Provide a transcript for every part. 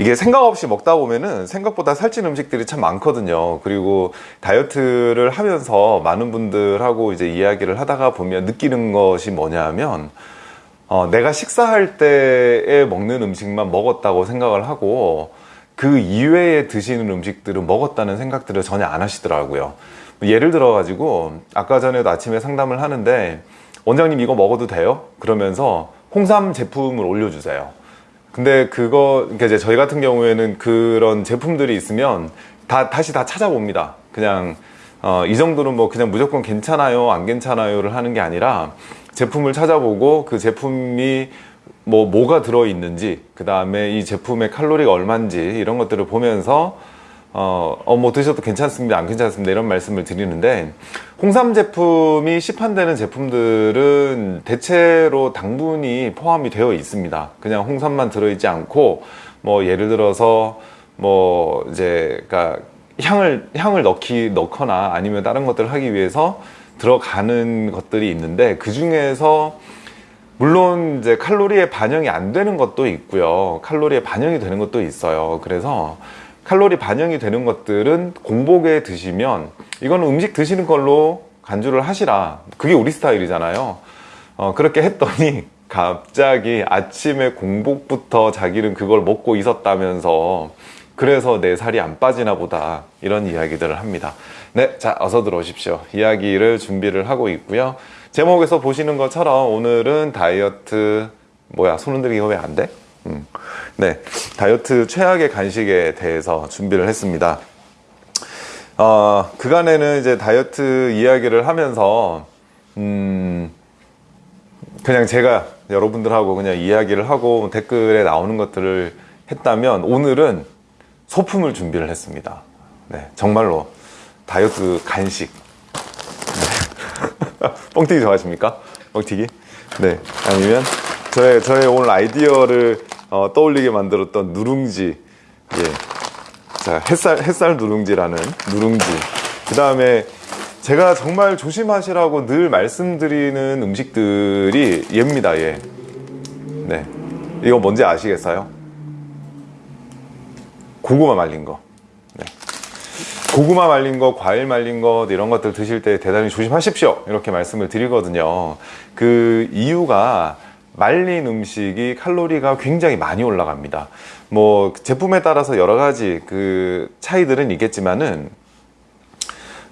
이게 생각 없이 먹다 보면은 생각보다 살찐 음식들이 참 많거든요. 그리고 다이어트를 하면서 많은 분들하고 이제 이야기를 하다가 보면 느끼는 것이 뭐냐면 어, 내가 식사할 때에 먹는 음식만 먹었다고 생각을 하고 그 이외에 드시는 음식들은 먹었다는 생각들을 전혀 안 하시더라고요. 예를 들어 가지고 아까 전에도 아침에 상담을 하는데 원장님 이거 먹어도 돼요? 그러면서 홍삼 제품을 올려주세요. 근데 그거 그러니까 이제 저희 같은 경우에는 그런 제품들이 있으면 다 다시 다 찾아봅니다. 그냥 어, 이 정도는 뭐 그냥 무조건 괜찮아요, 안 괜찮아요를 하는 게 아니라 제품을 찾아보고 그 제품이 뭐 뭐가 들어 있는지 그 다음에 이 제품의 칼로리가 얼마인지 이런 것들을 보면서 어, 어, 뭐 드셔도 괜찮습니다. 안 괜찮습니다. 이런 말씀을 드리는데, 홍삼 제품이 시판되는 제품들은 대체로 당분이 포함이 되어 있습니다. 그냥 홍삼만 들어있지 않고, 뭐, 예를 들어서, 뭐, 이제, 그니까, 향을, 향을 넣기, 넣거나 아니면 다른 것들을 하기 위해서 들어가는 것들이 있는데, 그 중에서 물론 이제 칼로리에 반영이 안 되는 것도 있고요. 칼로리에 반영이 되는 것도 있어요. 그래서 칼로리 반영이 되는 것들은 공복에 드시면 이거는 음식 드시는 걸로 간주를 하시라. 그게 우리 스타일이잖아요. 어, 그렇게 했더니 갑자기 아침에 공복부터 자기는 그걸 먹고 있었다면서 그래서 내 살이 안 빠지나 보다 이런 이야기들을 합니다. 네, 자 어서 들어오십시오. 이야기를 준비를 하고 있고요. 제목에서 보시는 것처럼 오늘은 다이어트 뭐야 손 흔들기가 왜안 돼? 음. 네, 다이어트 최악의 간식에 대해서 준비를 했습니다. 어, 그간에는 이제 다이어트 이야기를 하면서 음, 그냥 제가 여러분들하고 그냥 이야기를 하고 댓글에 나오는 것들을 했다면 오늘은 소품을 준비를 했습니다. 네, 정말로 다이어트 간식. 네. 뻥튀기 좋아하십니까? 뻥튀기? 네, 아니면 저의 저의 오늘 아이디어를 어, 떠올리게 만들었던 누룽지 예. 자 햇살 햇살 누룽지라는 누룽지 그 다음에 제가 정말 조심하시라고 늘 말씀드리는 음식들이 얘입니다 예. 네 이거 뭔지 아시겠어요? 고구마 말린 거 네. 고구마 말린 거, 과일 말린 거 이런 것들 드실 때 대단히 조심하십시오 이렇게 말씀을 드리거든요 그 이유가 말린 음식이 칼로리가 굉장히 많이 올라갑니다. 뭐 제품에 따라서 여러 가지 그 차이들은 있겠지만은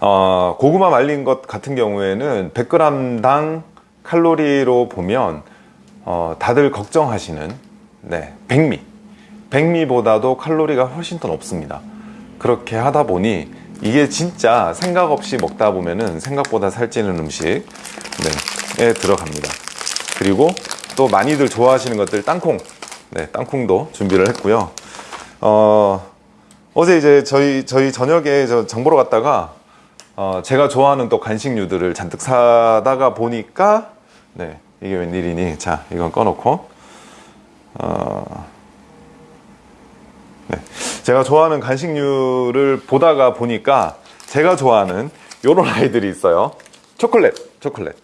어, 고구마 말린 것 같은 경우에는 100g당 칼로리로 보면 어, 다들 걱정하시는 네, 백미. 백미보다도 칼로리가 훨씬 더 높습니다. 그렇게 하다 보니 이게 진짜 생각 없이 먹다 보면은 생각보다 살찌는 음식에 들어갑니다. 그리고 또 많이들 좋아하시는 것들 땅콩. 네, 땅콩도 준비를 했고요. 어, 어제 이제 저희 저희 저녁에 저 장보러 갔다가 어, 제가 좋아하는 또 간식류들을 잔뜩 사다가 보니까 네 이게 웬일이니? 자 이건 꺼놓고. 어, 네, 제가 좋아하는 간식류를 보다가 보니까 제가 좋아하는 요런 아이들이 있어요. 초콜릿 초콜릿.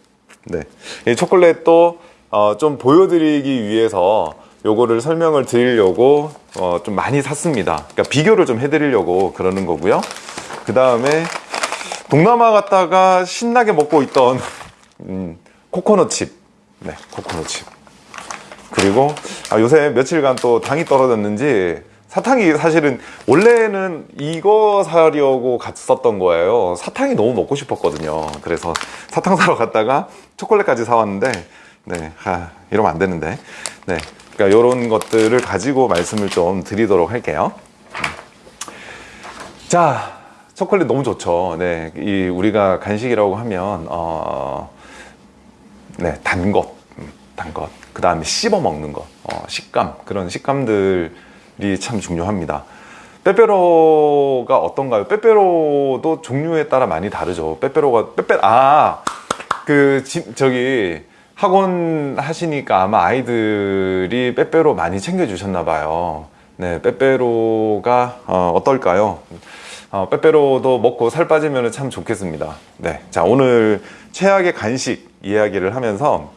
네, 이 초콜릿도 어, 좀 보여드리기 위해서 요거를 설명을 드리려고 어, 좀 많이 샀습니다. 그러니까 비교를 좀 해드리려고 그러는 거고요. 그 다음에 동남아 갔다가 신나게 먹고 있던 음, 코코넛 칩. 네, 코코넛 칩. 그리고 아, 요새 며칠간 또 당이 떨어졌는지 사탕이 사실은 원래는 이거 사려고 갔었던 거예요. 사탕이 너무 먹고 싶었거든요. 그래서 사탕 사러 갔다가 초콜릿까지 사왔는데 네, 아, 이러면 안 되는데. 네, 그러니까 이런 것들을 가지고 말씀을 좀 드리도록 할게요. 자, 초콜릿 너무 좋죠. 네, 이 우리가 간식이라고 하면 어, 네, 단 것, 음, 단 것. 그 다음에 씹어 먹는 것, 어, 식감 그런 식감들이 참 중요합니다. 빼빼로가 어떤가요? 빼빼로도 종류에 따라 많이 다르죠. 빼빼로가 빼빼 아그 저기 학원 하시니까 아마 아이들이 빼빼로 많이 챙겨주셨나 봐요 네 빼빼로가 어, 떨까요 어, 빼빼로도 먹고 살 빠지면 참 좋겠습니다 네, 자 오늘 최악의 간식 이야기를 하면서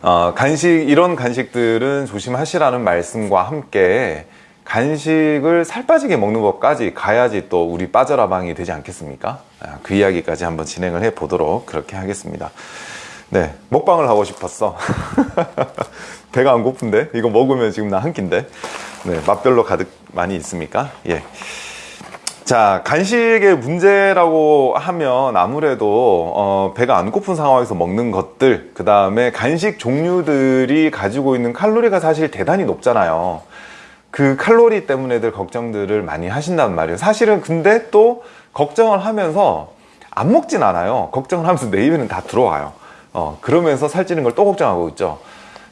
어, 간식 이런 간식들은 조심하시라는 말씀과 함께 간식을 살 빠지게 먹는 것까지 가야지 또 우리 빠져라방이 되지 않겠습니까? 아, 그 이야기까지 한번 진행을 해 보도록 그렇게 하겠습니다. 네, 먹방을 하고 싶었어. 배가 안 고픈데? 이거 먹으면 지금 나 한 끼인데? 네, 맛별로 가득 많이 있습니까? 예. 자, 간식의 문제라고 하면 아무래도 어, 배가 안 고픈 상황에서 먹는 것들, 그 다음에 간식 종류들이 가지고 있는 칼로리가 사실 대단히 높잖아요. 그 칼로리 때문에들 걱정들을 많이 하신단 말이에요. 사실은 근데 또 걱정을 하면서 안 먹진 않아요. 걱정을 하면서 내 입에는 다 들어와요. 어, 그러면서 살찌는 걸 또 걱정하고 있죠.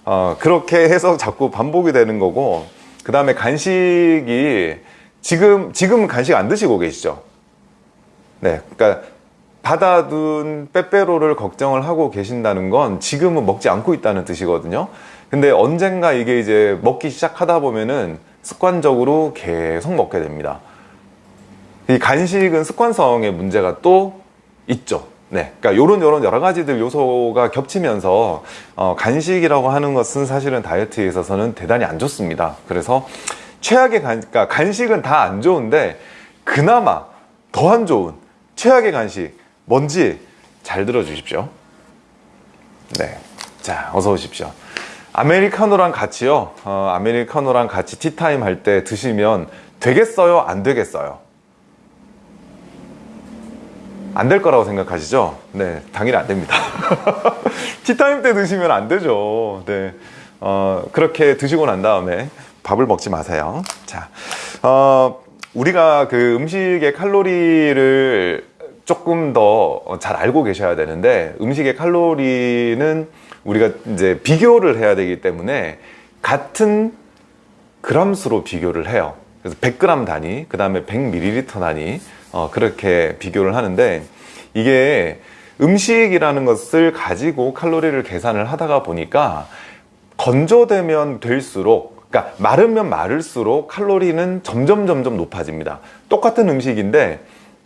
어, 그렇게 해서 자꾸 반복이 되는 거고, 그 다음에 간식이 지금, 지금 간식 안 드시고 계시죠? 네. 그러니까 받아둔 빼빼로를 걱정을 하고 계신다는 건 지금은 먹지 않고 있다는 뜻이거든요. 근데 언젠가 이게 이제 먹기 시작하다 보면은 습관적으로 계속 먹게 됩니다. 이 간식은 습관성의 문제가 또 있죠. 네. 그러니까 요런 요런 여러 가지들 요소가 겹치면서 어, 간식이라고 하는 것은 사실은 다이어트에 있어서는 대단히 안 좋습니다. 그래서 최악의 간, 그러니까 간식은 다 안 좋은데 그나마 더 안 좋은 최악의 간식 뭔지 잘 들어주십시오. 네. 자, 어서 오십시오. 아메리카노랑 같이요. 어, 아메리카노랑 같이 티타임 할 때 드시면 되겠어요? 안 되겠어요? 안 될 거라고 생각하시죠? 네, 당연히 안 됩니다. 티타임 때 드시면 안 되죠. 네. 어, 그렇게 드시고 난 다음에 밥을 먹지 마세요. 자, 어, 우리가 그 음식의 칼로리를 조금 더 잘 알고 계셔야 되는데 음식의 칼로리는 우리가 이제 비교를 해야 되기 때문에 같은 그람수로 비교를 해요. 그래서 100g 단위, 그 다음에 100ml 단위, 어, 그렇게 비교를 하는데 이게 음식이라는 것을 가지고 칼로리를 계산을 하다가 보니까 건조되면 될수록 그러니까 마르면 마를수록 칼로리는 점점 점점 높아집니다. 똑같은 음식인데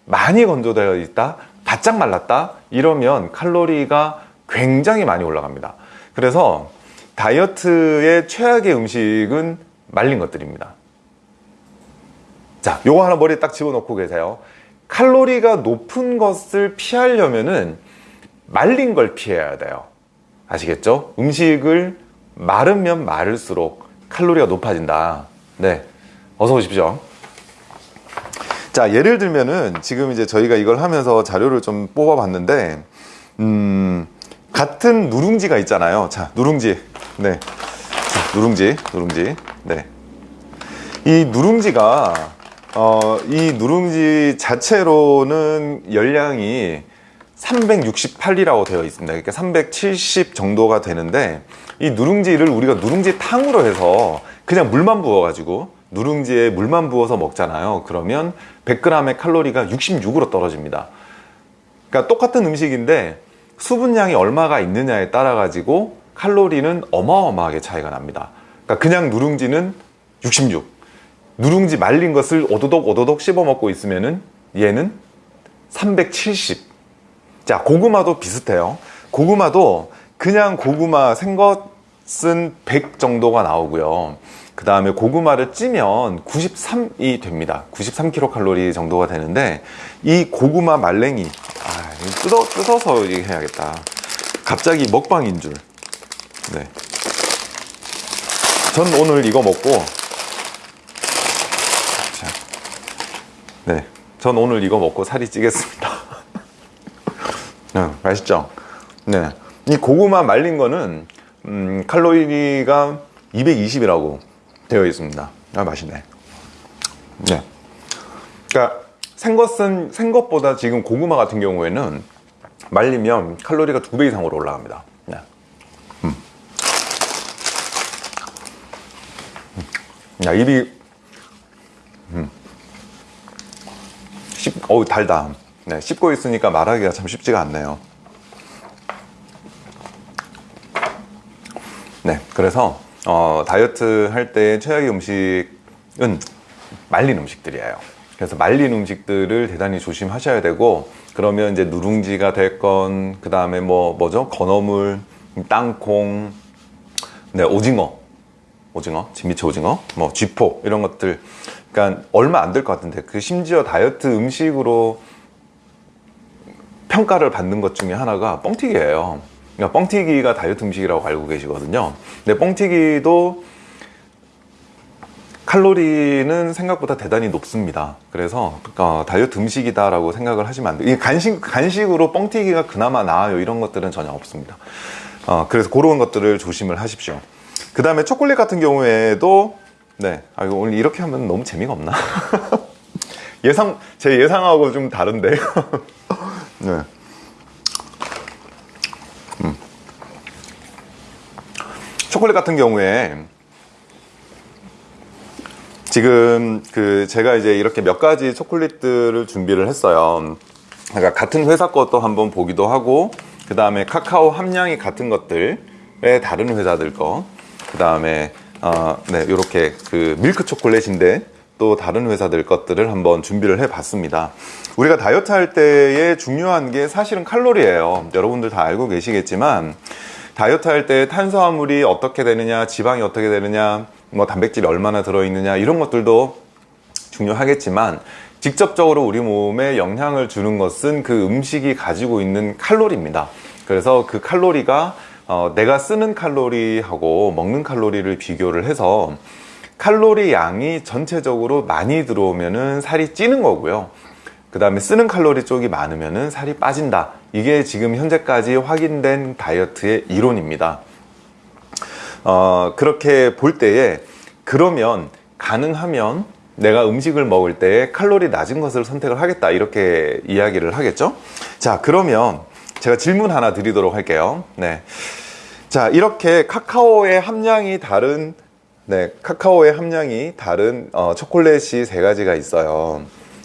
많이 건조되어 있다, 바짝 말랐다 이러면 칼로리가 굉장히 많이 올라갑니다. 그래서 다이어트의 최악의 음식은 말린 것들입니다. 자, 요거 하나 머리에 딱 집어넣고 계세요. 칼로리가 높은 것을 피하려면은 말린 걸 피해야 돼요. 아시겠죠? 음식을 마르면 마를수록 칼로리가 높아진다. 네. 어서 오십시오. 자, 예를 들면은 지금 이제 저희가 이걸 하면서 자료를 좀 뽑아 봤는데, 음, 같은 누룽지가 있잖아요. 자, 누룽지. 네. 자, 누룽지, 누룽지. 네. 이 누룽지가, 어, 이 누룽지 자체로는 열량이 368이라고 되어 있습니다. 그러니까 370 정도가 되는데, 이 누룽지를 우리가 누룽지 탕으로 해서 그냥 물만 부어 가지고 누룽지에 물만 부어서 먹잖아요. 그러면 100g의 칼로리가 66으로 떨어집니다. 그러니까 똑같은 음식인데 수분량이 얼마가 있느냐에 따라 가지고 칼로리는 어마어마하게 차이가 납니다. 그러니까 그냥 누룽지는 66. 누룽지 말린 것을 오도독 오도독 씹어 먹고 있으면은 얘는 370. 자, 고구마도 비슷해요. 고구마도 그냥 고구마 생것은 100 정도가 나오고요. 그 다음에 고구마를 찌면 93이 됩니다. 93kcal 정도가 되는데 이 고구마 말랭이 아, 뜯어, 뜯어서 얘기해야겠다. 갑자기 먹방인 줄. 네. 전 오늘 이거 먹고 자, 네. 전 오늘 이거 먹고 살이 찌겠습니다. 네, 맛있죠? 네. 이 고구마 말린 거는 음, 칼로리가 220이라고 되어 있습니다. 아 맛있네. 네. 그러니까 생것은 생것보다 지금 고구마 같은 경우에는 말리면 칼로리가 두 배 이상으로 올라갑니다. 네. 음. 야 입이 음. 씹, 어우 달다. 네, 씹고 있으니까 말하기가 참 쉽지가 않네요. 네, 그래서 어, 다이어트 할 때 최악의 음식은 말린 음식들이에요. 그래서 말린 음식들을 대단히 조심하셔야 되고 그러면 이제 누룽지가 될건 그 다음에 뭐 뭐죠 건어물, 땅콩, 네 오징어, 오징어, 진미채 오징어, 뭐 쥐포 이런 것들 그러니까 얼마 안 될 것 같은데 그 심지어 다이어트 음식으로 평가를 받는 것 중에 하나가 뻥튀기예요. 그러니까 뻥튀기가 다이어트 음식이라고 알고 계시거든요. 근데 뻥튀기도 칼로리는 생각보다 대단히 높습니다. 그래서 어, 다이어트 음식이다 라고 생각을 하시면 안 돼요. 이 간식 간식으로 뻥튀기가 그나마 나아요. 이런 것들은 전혀 없습니다. 어, 그래서 그런 것들을 조심을 하십시오. 그 다음에 초콜릿 같은 경우에도 네, 아 이거 오늘 이렇게 하면 너무 재미가 없나? 예상 제 예상하고 좀 다른데. 네. 음. 초콜릿 같은 경우에 지금 그 제가 이제 이렇게 몇 가지 초콜릿들을 준비를 했어요. 그러니까 같은 회사 것도 한번 보기도 하고 그 다음에 카카오 함량이 같은 것들의 다른 회사들 거, 그 다음에 어, 네 이렇게 그 밀크 초콜릿인데 또 다른 회사들 것들을 한번 준비를 해 봤습니다. 우리가 다이어트 할 때에 중요한 게 사실은 칼로리예요. 여러분들 다 알고 계시겠지만 다이어트 할 때 탄수화물이 어떻게 되느냐, 지방이 어떻게 되느냐, 뭐 단백질이 얼마나 들어있느냐 이런 것들도 중요하겠지만 직접적으로 우리 몸에 영향을 주는 것은 그 음식이 가지고 있는 칼로리입니다. 그래서 그 칼로리가 어, 내가 쓰는 칼로리하고 먹는 칼로리를 비교를 해서 칼로리 양이 전체적으로 많이 들어오면은 살이 찌는 거고요. 그 다음에 쓰는 칼로리 쪽이 많으면은 살이 빠진다. 이게 지금 현재까지 확인된 다이어트의 이론입니다. 어, 그렇게 볼 때에 그러면 가능하면 내가 음식을 먹을 때 칼로리 낮은 것을 선택을 하겠다 이렇게 이야기를 하겠죠 자 그러면 제가 질문 하나 드리도록 할게요 네. 자 이렇게 카카오의 함량이 다른 네, 카카오의 함량이 다른 어, 초콜릿이 세 가지가 있어요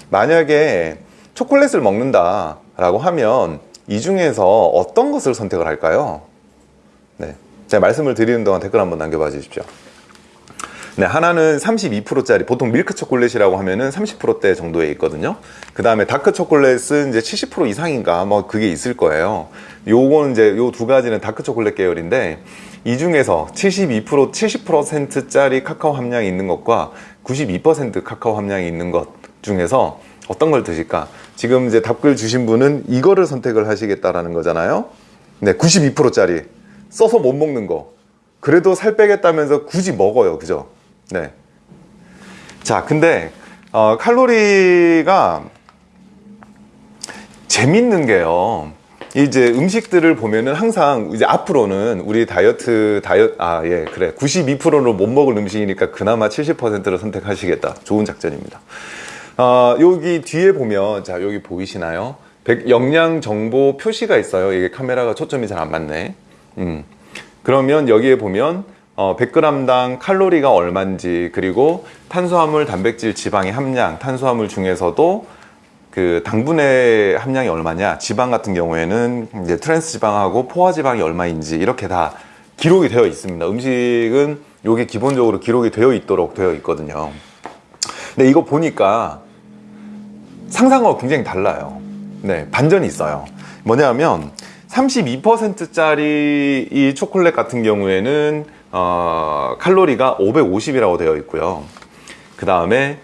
만약에 초콜릿을 먹는다 라고 하면 이 중에서 어떤 것을 선택을 할까요? 네. 제가 말씀을 드리는 동안 댓글 한번 남겨봐 주십시오. 네, 하나는 32%짜리 보통 밀크 초콜릿이라고 하면은 30%대 정도에 있거든요. 그 다음에 다크 초콜릿은 이제 70% 이상인가 뭐 그게 있을 거예요. 요거는 이제 요 두 가지는 다크 초콜릿 계열인데 이 중에서 72% 70%짜리 카카오 함량이 있는 것과 92% 카카오 함량이 있는 것 중에서 어떤 걸 드실까? 지금 이제 답글 주신 분은 이거를 선택을 하시겠다라는 거잖아요. 네, 92%짜리. 써서 못 먹는 거 그래도 살 빼겠다면서 굳이 먹어요 그죠 네. 자 근데 어, 칼로리가 재밌는 게요. 이제 음식들을 보면은 항상 이제 앞으로는 우리 다이어트 다이어트 아 예 그래. 92%로 못 먹을 음식이니까 그나마 70%를 선택하시겠다. 좋은 작전입니다. 어, 여기 뒤에 보면 자 여기 보이시나요? 영양 정보 표시가 있어요. 이게 카메라가 초점이 잘 안 맞네. 음. 그러면 여기에 보면 어, 100g당 칼로리가 얼마인지 그리고 탄수화물, 단백질, 지방의 함량, 탄수화물 중에서도 그 당분의 함량이 얼마냐, 지방 같은 경우에는 이제 트랜스 지방하고 포화 지방이 얼마인지 이렇게 다 기록이 되어 있습니다. 음식은 이게 기본적으로 기록이 되어 있도록 되어 있거든요. 근데 이거 보니까 상상하고 굉장히 달라요. 네, 반전이 있어요. 뭐냐면 32%짜리 이 초콜릿 같은 경우에는 어, 칼로리가 550이라고 되어 있고요. 그 다음에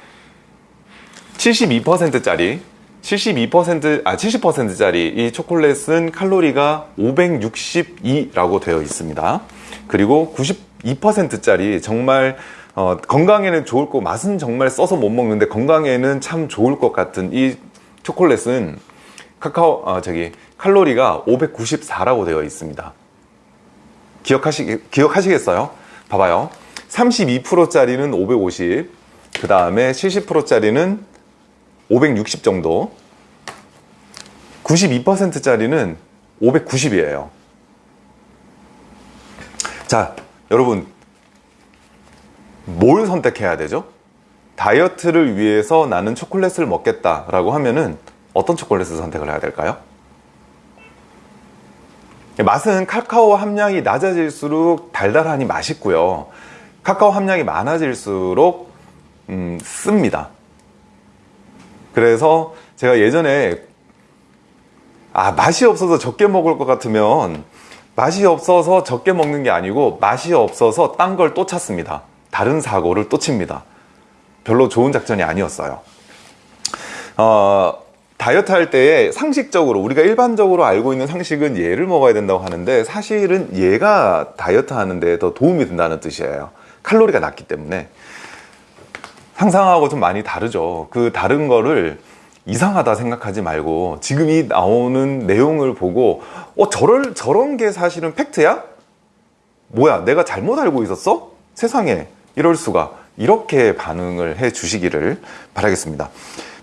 72%짜리 72%, 아, 70%짜리 이 초콜릿은 칼로리가 562라고 되어 있습니다. 그리고 92%짜리 정말 어, 건강에는 좋을 거, 맛은 정말 써서 못 먹는데 건강에는 참 좋을 것 같은 이 초콜릿은 카카오, 아, 저기, 칼로리가 594라고 되어 있습니다. 기억하시, 기억하시겠어요? 봐봐요. 32%짜리는 550, 그 다음에 70%짜리는 560 정도, 92%짜리는 590이에요. 자, 여러분, 뭘 선택해야 되죠? 다이어트를 위해서 나는 초콜릿을 먹겠다 라고 하면은 어떤 초콜릿을 선택을 해야 될까요? 맛은 카카오 함량이 낮아질수록 달달하니 맛있고요. 카카오 함량이 많아질수록 음, 씁니다. 그래서 제가 예전에 아 맛이 없어서 적게 먹을 것 같으면 맛이 없어서 적게 먹는 게 아니고 맛이 없어서 딴 걸 또 찾습니다. 다른 사고를 또 칩니다. 별로 좋은 작전이 아니었어요. 어, 다이어트 할 때에 상식적으로 우리가 일반적으로 알고 있는 상식은 얘를 먹어야 된다고 하는데 사실은 얘가 다이어트 하는데 더 도움이 된다는 뜻이에요. 칼로리가 낮기 때문에 상상하고 좀 많이 다르죠. 그 다른 거를 이상하다 생각하지 말고 지금 이 나오는 내용을 보고 어 저럴 저런 게 사실은 팩트야? 뭐야 내가 잘못 알고 있었어? 세상에 이럴 수가 이렇게 반응을 해 주시기를 바라겠습니다.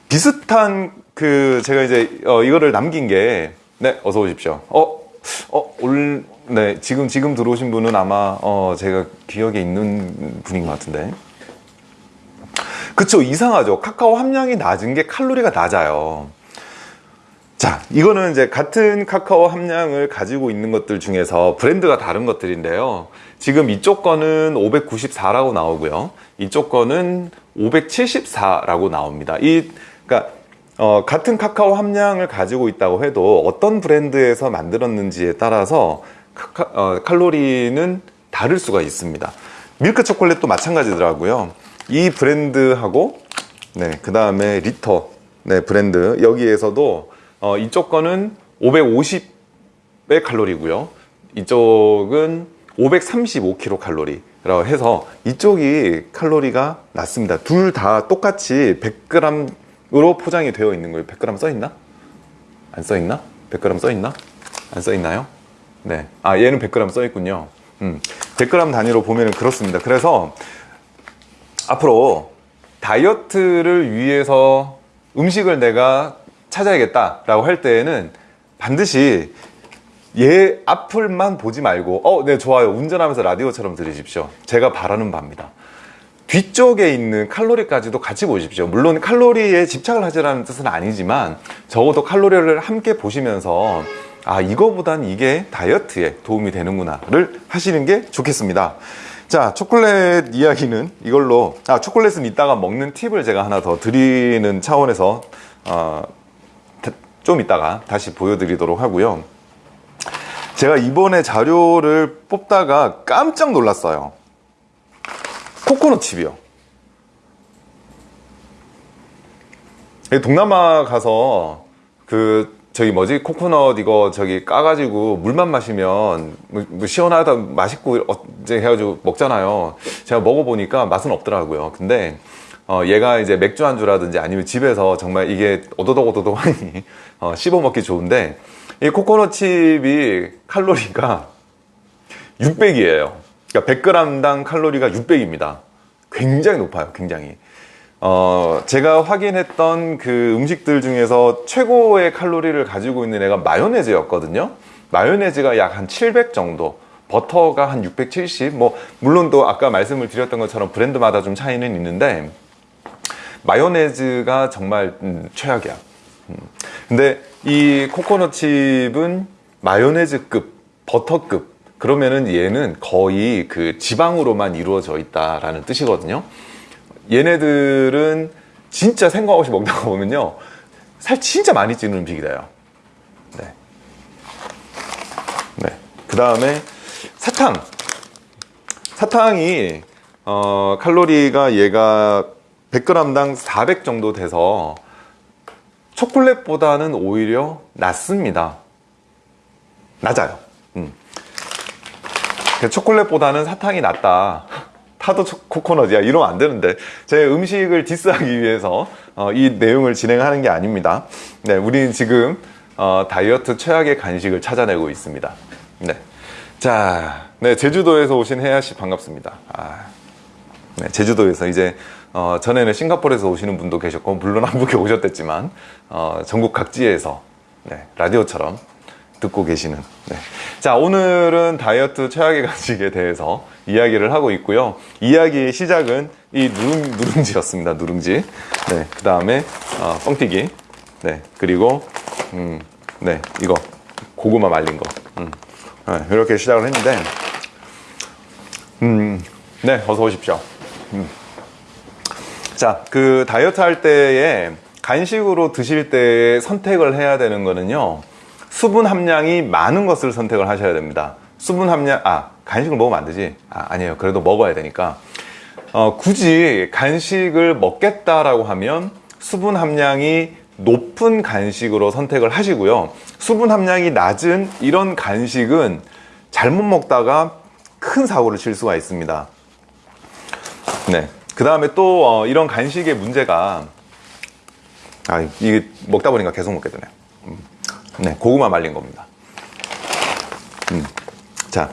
비슷한 그 제가 이제 어 이거를 남긴 게 네 어서 오십시오. 어어올네 지금 지금 들어오신 분은 아마 어 제가 기억에 있는 분인 것 같은데. 그쵸 이상하죠. 카카오 함량이 낮은 게 칼로리가 낮아요. 자 이거는 이제 같은 카카오 함량을 가지고 있는 것들 중에서 브랜드가 다른 것들인데요. 지금 이쪽 거는 594라고 나오고요. 이쪽 거는 574라고 나옵니다. 이 그러니까 어, 같은 카카오 함량을 가지고 있다고 해도 어떤 브랜드에서 만들었는지에 따라서 카카, 어, 칼로리는 다를 수가 있습니다. 밀크 초콜릿도 마찬가지더라고요. 이 브랜드하고 네, 그 다음에 리터 네, 브랜드 여기에서도 어, 이쪽 거는 550의 칼로리고요. 이쪽은 535kcal 칼로리라고 해서 이쪽이 칼로리가 낮습니다. 둘 다 똑같이 100g 으로 포장이 되어 있는 거예요 100g 써 있나? 안 써 있나? 100g 써 있나? 안 써 있나요? 네. 아 얘는 100g 써 있군요 음, 100g 단위로 보면 그렇습니다 그래서 앞으로 다이어트를 위해서 음식을 내가 찾아야겠다 라고 할 때에는 반드시 얘 앞을만 보지 말고 어, 네 좋아요 운전하면서 라디오처럼 들으십시오 제가 바라는 바입니다 뒤쪽에 있는 칼로리까지도 같이 보십시오. 물론 칼로리에 집착을 하지라는 뜻은 아니지만 적어도 칼로리를 함께 보시면서 아 이거보단 이게 다이어트에 도움이 되는구나 를 하시는 게 좋겠습니다. 자 초콜릿 이야기는 이걸로 아 초콜릿은 이따가 먹는 팁을 제가 하나 더 드리는 차원에서 어, 좀 이따가 다시 보여드리도록 하고요. 제가 이번에 자료를 뽑다가 깜짝 놀랐어요 코코넛 칩이요. 동남아 가서 그 저기 뭐지? 코코넛 이거 저기 까가지고 물만 마시면 뭐, 뭐 시원하다 맛있고 어제 해가지고 먹잖아요. 제가 먹어보니까 맛은 없더라고요. 근데 어 얘가 이제 맥주 안주라든지 아니면 집에서 정말 이게 오도독 오도독 하니 어 씹어 먹기 좋은데 이 코코넛 칩이 칼로리가 600이에요 그러니까 100g당 칼로리가 600입니다 굉장히 높아요 굉장히 어, 제가 확인했던 그 음식들 중에서 최고의 칼로리를 가지고 있는 애가 마요네즈였거든요. 마요네즈가 약 한 700 정도, 버터가 한 670. 뭐 물론 또 아까 말씀을 드렸던 것처럼 브랜드마다 좀 차이는 있는데 마요네즈가 정말 음, 최악이야. 음. 근데 이 코코넛 칩은 마요네즈급, 버터급 그러면은 얘는 거의 그 지방으로만 이루어져 있다라는 뜻이거든요. 얘네들은 진짜 생각 없이 먹다가 보면요 살 진짜 많이 찌는 음식이다요 네. 네. 그 다음에 사탕 사탕이 어, 칼로리가 얘가 100g당 400 정도 돼서 초콜릿보다는 오히려 낮습니다 낮아요 음. 초콜릿보다는 사탕이 낫다. 타도 코코넛이야. 이러면 안 되는데 제 음식을 디스하기 위해서 어, 이 내용을 진행하는 게 아닙니다. 네, 우리는 지금 어, 다이어트 최악의 간식을 찾아내고 있습니다. 네. 자, 네, 제주도에서 오신 혜야씨 반갑습니다. 아, 네, 제주도에서 이제 어, 전에는 싱가포르에서 오시는 분도 계셨고 물론 한국에 오셨댔지만 어, 전국 각지에서 네, 라디오처럼 듣고 계시는. 네. 자 오늘은 다이어트 최악의 간식에 대해서 이야기를 하고 있고요. 이야기의 시작은 이 누룽, 누룽지였습니다. 누룽지. 네, 그 다음에 어, 뻥튀기. 네, 그리고 음, 네. 이거. 고구마 말린 거. 음, 네, 이렇게 시작을 했는데 음, 네. 어서 오십시오. 음. 자그 다이어트 할 때에 간식으로 드실 때 선택을 해야 되는 거는요 수분 함량이 많은 것을 선택을 하셔야 됩니다 수분 함량 아 간식을 먹으면 안 되지 아, 아니에요 그래도 먹어야 되니까 어, 굳이 간식을 먹겠다라고 하면 수분 함량이 높은 간식으로 선택을 하시고요. 수분 함량이 낮은 이런 간식은 잘못 먹다가 큰 사고를 칠 수가 있습니다. 네. 그 다음에 또 어, 이런 간식의 문제가 아 이게 먹다 보니까 계속 먹게 되네요. 음. 네, 고구마 말린 겁니다. 음. 자,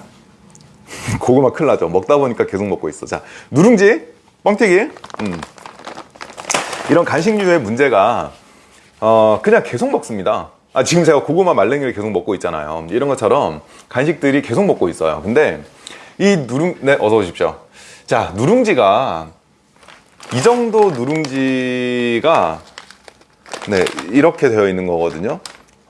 고구마 큰일 나죠. 먹다 보니까 계속 먹고 있어. 자, 누룽지, 뻥튀기. 음. 이런 간식류의 문제가 어, 그냥 계속 먹습니다. 아, 지금 제가 고구마 말랭이를 계속 먹고 있잖아요. 이런 것처럼 간식들이 계속 먹고 있어요. 근데 이 누룽, 네, 어서 오십시오. 자, 누룽지가 이 정도 누룽지가 네, 이렇게 되어 있는 거거든요.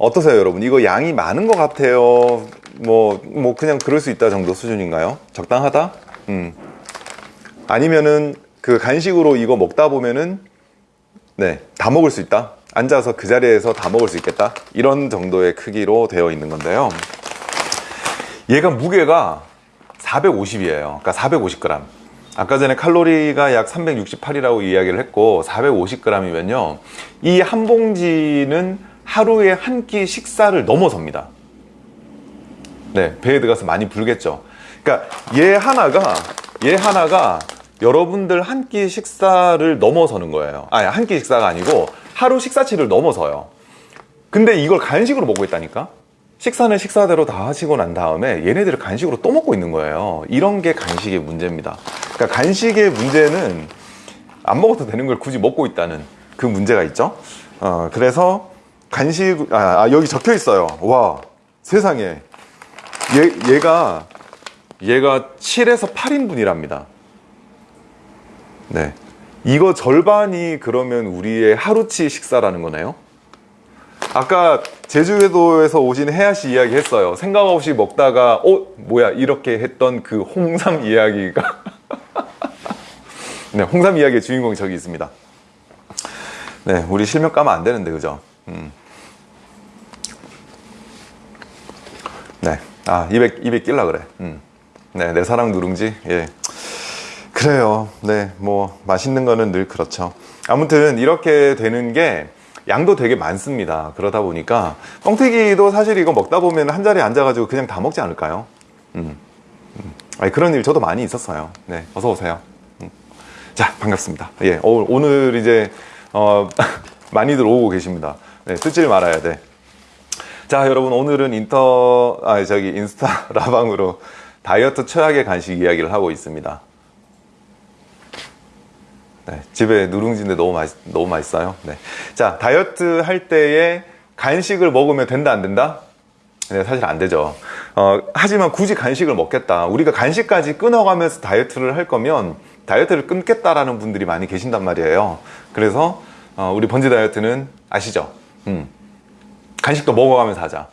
어떠세요, 여러분? 이거 양이 많은 것 같아요. 뭐, 뭐, 그냥 그럴 수 있다 정도 수준인가요? 적당하다? 음. 아니면은 그 간식으로 이거 먹다 보면은 네, 다 먹을 수 있다. 앉아서 그 자리에서 다 먹을 수 있겠다. 이런 정도의 크기로 되어 있는 건데요. 얘가 무게가 450이에요. 그러니까 450g. 아까 전에 칼로리가 약 368이라고 이야기를 했고 450g이면요. 이 한 봉지는 하루에 한 끼 식사를 넘어섭니다. 네, 배에 들어가서 많이 불겠죠. 그러니까 얘 하나가 얘 하나가 여러분들 한 끼 식사를 넘어서는 거예요. 아니, 한 끼 식사가 아니고 하루 식사치를 넘어서요. 근데 이걸 간식으로 먹고 있다니까? 식사는 식사대로 다 하시고 난 다음에 얘네들을 간식으로 또 먹고 있는 거예요. 이런 게 간식의 문제입니다. 그러니까 간식의 문제는 안 먹어도 되는 걸 굳이 먹고 있다는 그 문제가 있죠. 어, 그래서 간식, 아, 아, 여기 적혀 있어요. 와, 세상에. 얘, 얘가, 얘가 7에서 8인분이랍니다. 네. 이거 절반이 그러면 우리의 하루치 식사라는 거네요. 아까 제주도에서 오신 혜아 씨 이야기 했어요. 생각 없이 먹다가 어 뭐야 이렇게 했던 그 홍삼 이야기가 네 홍삼 이야기의 주인공이 저기 있습니다. 네 우리 실명 까면 안 되는데 그죠? 음. 아 입에 입에 낄라 그래. 음. 네내 사랑 누룽지 예. 그래요. 네, 뭐 맛있는 거는 늘 그렇죠. 아무튼 이렇게 되는 게 양도 되게 많습니다. 그러다 보니까 뻥튀기도 사실 이거 먹다 보면 한 자리에 앉아가지고 그냥 다 먹지 않을까요? 음. 음. 아니, 그런 일 저도 많이 있었어요. 네, 어서 오세요. 음. 자, 반갑습니다. 예, 오, 오늘 이제 어, 많이들 오고 계십니다. 네, 뜯질 말아야 돼. 자, 여러분 오늘은 인터 아 저기 인스타 라방으로 다이어트 최악의 간식 이야기를 하고 있습니다. 네, 집에 누룽지인데 너무 맛 너무 맛있어요. 네. 자 다이어트 할 때에 간식을 먹으면 된다 안 된다? 네, 사실 안 되죠. 어, 하지만 굳이 간식을 먹겠다. 우리가 간식까지 끊어가면서 다이어트를 할 거면 다이어트를 끊겠다라는 분들이 많이 계신단 말이에요. 그래서 어, 우리 번지 다이어트는 아시죠? 음. 간식도 먹어가면서 하자.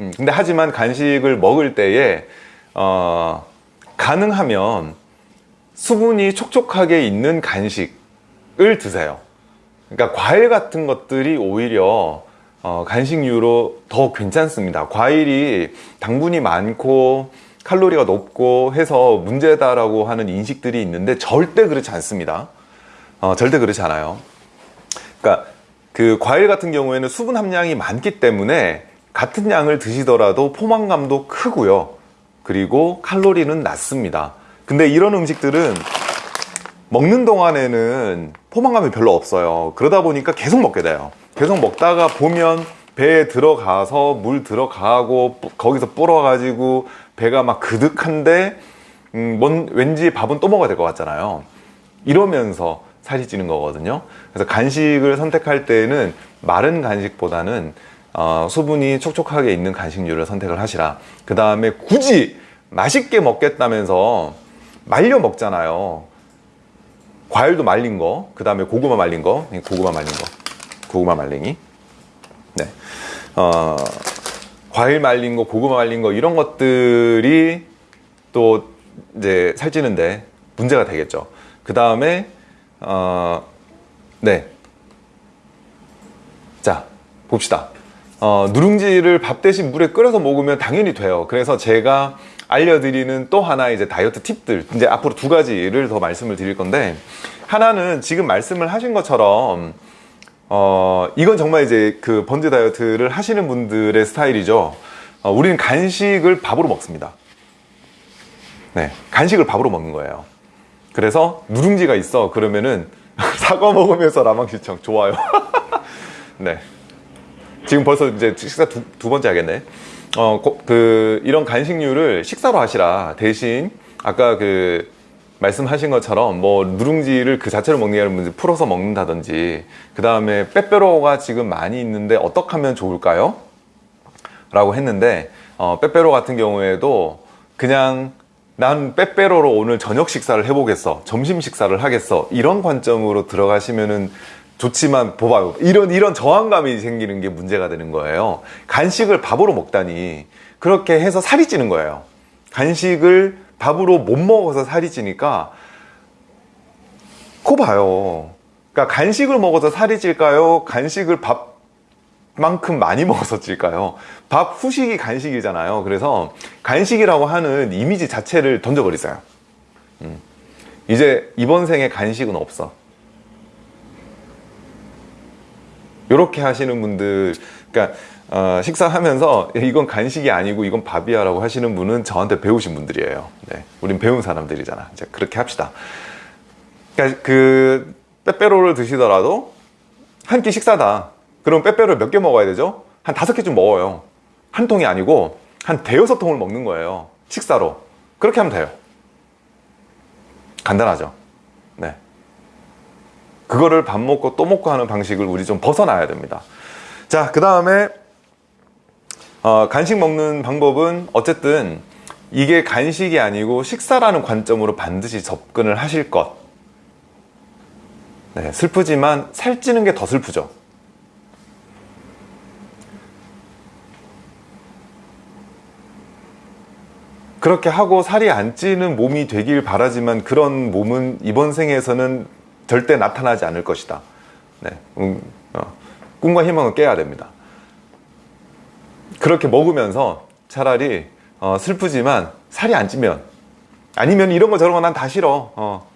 음. 근데 하지만 간식을 먹을 때에 어, 가능하면 수분이 촉촉하게 있는 간식을 드세요. 그러니까 과일 같은 것들이 오히려 어, 간식류로 더 괜찮습니다. 과일이 당분이 많고 칼로리가 높고 해서 문제다라고 하는 인식들이 있는데 절대 그렇지 않습니다. 어, 절대 그렇지 않아요. 그러니까 그 과일 같은 경우에는 수분 함량이 많기 때문에 같은 양을 드시더라도 포만감도 크고요. 그리고 칼로리는 낮습니다. 근데 이런 음식들은 먹는 동안에는 포만감이 별로 없어요. 그러다 보니까 계속 먹게 돼요. 계속 먹다가 보면 배에 들어가서 물 들어가고 거기서 불어 가지고 배가 막 그득한데 음, 뭔, 왠지 밥은 또 먹어야 될 것 같잖아요. 이러면서 살이 찌는 거거든요. 그래서 간식을 선택할 때는 마른 간식보다는 어, 수분이 촉촉하게 있는 간식류를 선택을 하시라. 그 다음에 굳이 맛있게 먹겠다면서 말려 먹잖아요. 과일도 말린 거, 그 다음에 고구마 말린 거, 고구마 말린 거, 고구마 말랭이. 네. 어, 과일 말린 거, 고구마 말린 거, 이런 것들이 또 이제 살찌는데 문제가 되겠죠. 그 다음에, 어, 네. 자, 봅시다. 어, 누룽지를 밥 대신 물에 끓여서 먹으면 당연히 돼요. 그래서 제가 알려드리는 또 하나 이제 다이어트 팁들 이제 앞으로 두 가지를 더 말씀을 드릴 건데 하나는 지금 말씀을 하신 것처럼 어 이건 정말 이제 그 번지 다이어트를 하시는 분들의 스타일이죠. 어, 우리는 간식을 밥으로 먹습니다. 네, 간식을 밥으로 먹는 거예요. 그래서 누룽지가 있어 그러면은 사과 먹으면서 라방 시청 좋아요. 네. 지금 벌써 이제 식사 두, 두 번째 하겠네. 어, 그, 이런 간식류를 식사로 하시라. 대신, 아까 그, 말씀하신 것처럼 뭐 누룽지를 그 자체로 먹는 게 아니라 풀어서 먹는다든지 그 다음에 빼빼로가 지금 많이 있는데 어떻게 하면 좋을까요? 라고 했는데 어, 빼빼로 같은 경우에도 그냥 난 빼빼로로 오늘 저녁 식사를 해보겠어 점심 식사를 하겠어 이런 관점으로 들어가시면은 좋지만 봐봐요. 이런 이런 저항감이 생기는 게 문제가 되는 거예요. 간식을 밥으로 먹다니 그렇게 해서 살이 찌는 거예요. 간식을 밥으로 못 먹어서 살이 찌니까 코 봐요. 그러니까 간식을 먹어서 살이 찔까요? 간식을 밥 만큼 많이 먹어서 찔까요? 밥 후식이 간식이잖아요. 그래서 간식이라고 하는 이미지 자체를 던져버리세요. 음. 이제 이번 생에 간식은 없어. 이렇게 하시는 분들 그러니까 어, 식사하면서 이건 간식이 아니고 이건 밥이야 라고 하시는 분은 저한테 배우신 분들이에요. 네, 우린 배운 사람들이잖아. 이제 그렇게 합시다. 그러니까 그 빼빼로를 드시더라도 한 끼 식사다 그럼 빼빼로를 몇 개 먹어야 되죠? 한 다섯 개쯤 먹어요. 한 통이 아니고 한 대여섯 통을 먹는 거예요. 식사로. 그렇게 하면 돼요. 간단하죠? 네. 그거를 밥 먹고 또 먹고 하는 방식을 우리 좀 벗어나야 됩니다. 자그 다음에 어, 간식 먹는 방법은 어쨌든 이게 간식이 아니고 식사라는 관점으로 반드시 접근을 하실 것. 네, 슬프지만 살찌는 게 더 슬프죠 그렇게 하고 살이 안 찌는 몸이 되길 바라지만 그런 몸은 이번 생에서는 절대 나타나지 않을 것이다. 네, 음, 어, 꿈과 희망을 깨야 됩니다. 그렇게 먹으면서 차라리 어, 슬프지만 살이 안 찌면 아니면 이런 거 저런 거 난 다 싫어. 어,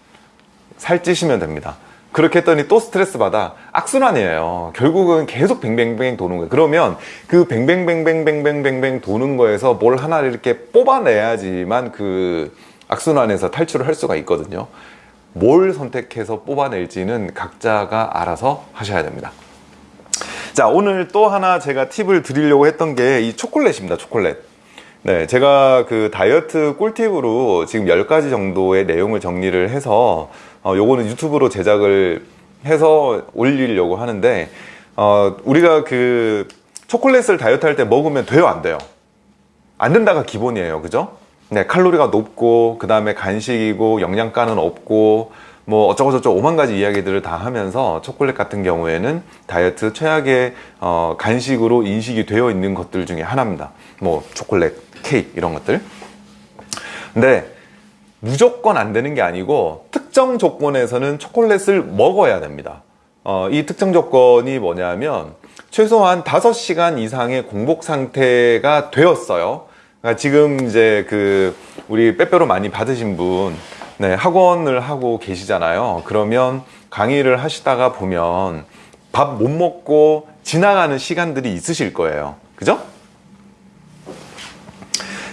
살 찌시면 됩니다. 그렇게 했더니 또 스트레스 받아. 악순환이에요. 결국은 계속 뱅뱅뱅 도는 거예요. 그러면 그 뱅뱅뱅뱅뱅뱅뱅 도는 거에서 뭘 하나를 이렇게 뽑아내야지만 그 악순환에서 탈출을 할 수가 있거든요. 뭘 선택해서 뽑아낼지는 각자가 알아서 하셔야 됩니다. 자 오늘 또 하나 제가 팁을 드리려고 했던 게 이 초콜릿입니다 초콜릿 네 제가 그 다이어트 꿀팁으로 지금 10가지 정도의 내용을 정리를 해서 어, 요거는 유튜브로 제작을 해서 올리려고 하는데 어, 우리가 그 초콜릿을 다이어트 할 때 먹으면 돼요 안 돼요? 안 된다가 기본이에요 그죠? 네, 칼로리가 높고 그 다음에 간식이고 영양가는 없고 뭐 어쩌고 저쩌고 오만 가지 이야기들을 다 하면서 초콜릿 같은 경우에는 다이어트 최악의 어, 간식으로 인식이 되어 있는 것들 중에 하나입니다. 뭐 초콜릿, 케이크 이런 것들. 근데 무조건 안 되는 게 아니고 특정 조건에서는 초콜릿을 먹어야 됩니다. 어, 이 특정 조건이 뭐냐면 최소한 5시간 이상의 공복 상태가 되었어요. 그러니까 지금 이제 그 우리 빼빼로 많이 받으신 분 네, 학원을 하고 계시잖아요. 그러면 강의를 하시다가 보면 밥 못 먹고 지나가는 시간들이 있으실 거예요. 그죠?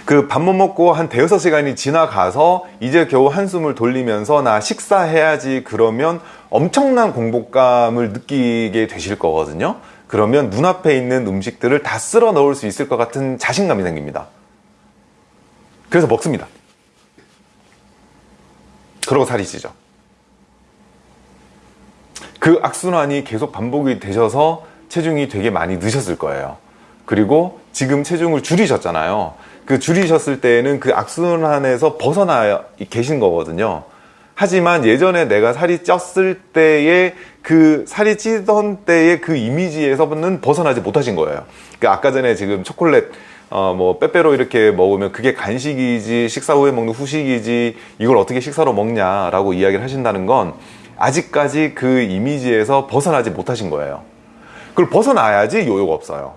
그 밥 못 먹고 한 대여섯 시간이 지나가서 이제 겨우 한숨을 돌리면서 나 식사해야지 그러면 엄청난 공복감을 느끼게 되실 거거든요. 그러면 눈앞에 있는 음식들을 다 쓸어 넣을 수 있을 것 같은 자신감이 생깁니다. 그래서 먹습니다. 그러고 살이 찌죠. 그 악순환이 계속 반복이 되셔서 체중이 되게 많이 느셨을 거예요. 그리고 지금 체중을 줄이셨잖아요 그 줄이셨을 때에는 그 악순환에서 벗어나 계신 거거든요. 하지만 예전에 내가 살이 쪘을 때의 그 살이 찌던 때의 그 이미지에서는 벗어나지 못하신 거예요. 그 아까 전에 지금 초콜릿 어, 뭐 빼빼로 이렇게 먹으면 그게 간식이지 식사 후에 먹는 후식이지 이걸 어떻게 식사로 먹냐 라고 이야기를 하신다는 건 아직까지 그 이미지에서 벗어나지 못하신 거예요. 그걸 벗어나야지 요요가 없어요.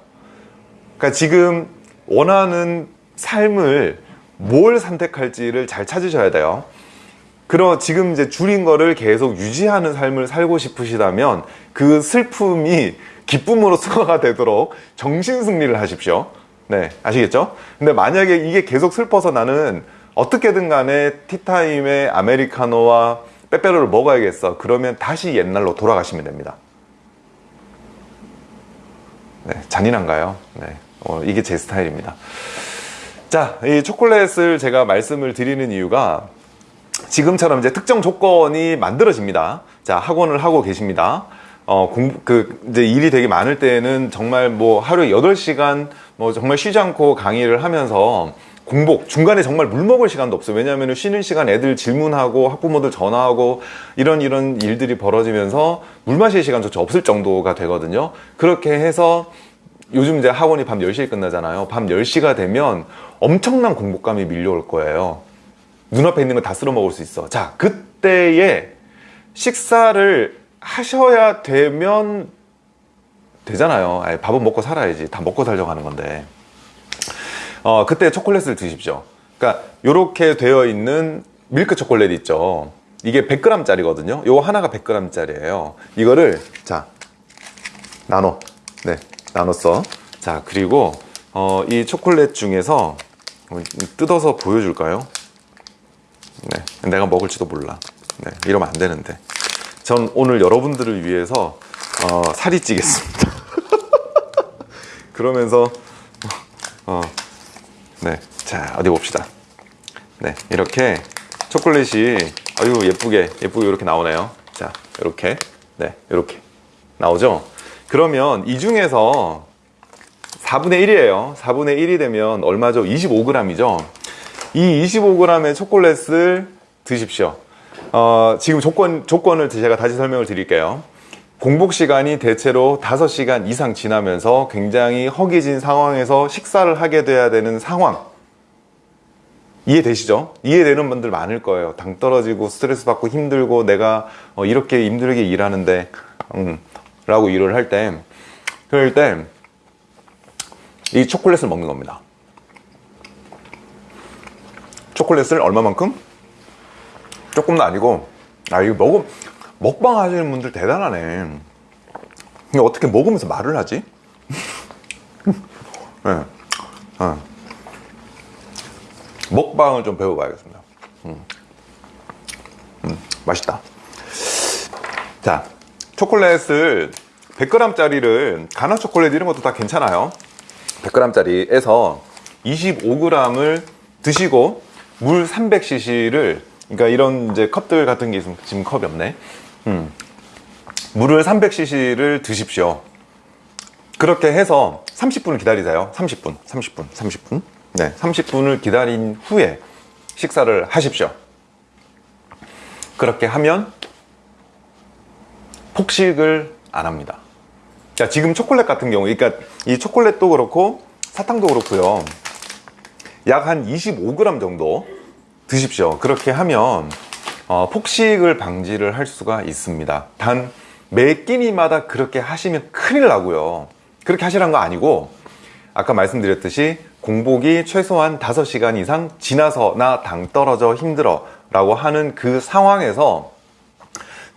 그러니까 지금 원하는 삶을 뭘 선택할지를 잘 찾으셔야 돼요. 그럼 지금 이제 줄인 거를 계속 유지하는 삶을 살고 싶으시다면 그 슬픔이 기쁨으로 승화가 되도록 정신 승리를 하십시오. 네, 아시겠죠? 근데 만약에 이게 계속 슬퍼서 나는 어떻게든 간에 티타임에 아메리카노와 빼빼로를 먹어야겠어. 그러면 다시 옛날로 돌아가시면 됩니다. 네, 잔인한가요? 네, 어, 이게 제 스타일입니다. 자, 이 초콜릿을 제가 말씀을 드리는 이유가 지금처럼 이제 특정 조건이 만들어집니다. 자, 학원을 하고 계십니다. 어, 공, 그, 이제 일이 되게 많을 때는 정말 뭐 하루에 8시간 뭐 정말 쉬지 않고 강의를 하면서 공복, 중간에 정말 물 먹을 시간도 없어요. 왜냐하면 쉬는 시간 애들 질문하고 학부모들 전화하고 이런 이런 일들이 벌어지면서 물 마실 시간조차 없을 정도가 되거든요. 그렇게 해서 요즘 이제 학원이 밤 10시에 끝나잖아요. 밤 10시가 되면 엄청난 공복감이 밀려올 거예요. 눈앞에 있는 거 다 쓸어 먹을 수 있어. 자, 그때에 식사를 하셔야 되면 되잖아요. 아니, 밥은 먹고 살아야지. 다 먹고 살려고 하는 건데. 어, 그때 초콜릿을 드십시오. 그러니까 이렇게 되어 있는 밀크 초콜릿 있죠. 이게 100g 짜리거든요. 요 하나가 100g 짜리예요. 이거를 자 나눠. 네, 나눴어. 자, 그리고 어, 이 초콜릿 중에서 뜯어서 보여줄까요? 네, 내가 먹을지도 몰라. 네, 이러면 안 되는데. 전 오늘 여러분들을 위해서 어, 살이 찌겠습니다. 그러면서 어, 네, 자 어디 봅시다. 네, 이렇게 초콜릿이 아유 예쁘게 예쁘게 이렇게 나오네요. 자, 이렇게 네, 이렇게 나오죠. 그러면 이 중에서 4분의 1이에요. 4분의 1이 되면 얼마죠? 25g이죠. 이 25g의 초콜릿을 드십시오. 어, 지금 조건, 조건을 제가 다시 설명을 드릴게요. 공복 시간이 대체로 5시간 이상 지나면서 굉장히 허기진 상황에서 식사를 하게 돼야 되는 상황. 이해되시죠? 이해되는 분들 많을 거예요. 당 떨어지고 스트레스 받고 힘들고 내가 어, 이렇게 힘들게 일하는데, 음, 라고 일을 할 때, 그럴 때, 이 초콜릿을 먹는 겁니다. 초콜릿을 얼마만큼? 조금도 아니고, 아, 이거 먹음, 먹방 하시는 분들 대단하네. 이거 어떻게 먹으면서 말을 하지? 네. 네. 먹방을 좀 배워봐야겠습니다. 음. 음, 맛있다. 자, 초콜릿을 100g짜리를 가나 초콜릿 이런 것도 다 괜찮아요. 100g짜리에서 25g을 드시고 물 300cc를 그러니까 이런 이제 컵들 같은 게 있으면 지금 컵이 없네. 음. 물을 300cc를 드십시오. 그렇게 해서 30분을 기다리세요. 30분, 30분, 30분. 네, 30분을 기다린 후에 식사를 하십시오. 그렇게 하면 폭식을 안 합니다. 자, 지금 초콜릿 같은 경우, 그러니까 이 초콜릿도 그렇고 사탕도 그렇고요. 약 한 25g 정도 드십시오. 그렇게 하면 어, 폭식을 방지를 할 수가 있습니다. 단 매 끼니마다 그렇게 하시면 큰일 나고요. 그렇게 하시라는 거 아니고 아까 말씀드렸듯이 공복이 최소한 5시간 이상 지나서 나 당 떨어져 힘들어 라고 하는 그 상황에서